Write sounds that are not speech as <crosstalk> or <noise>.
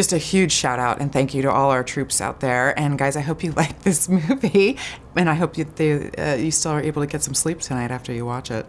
just a huge shout out and thank you to all our troops out there. And guys, I hope you <laughs> like this movie, and I hope you, they, uh, you still are able to get some sleep tonight after you watch it.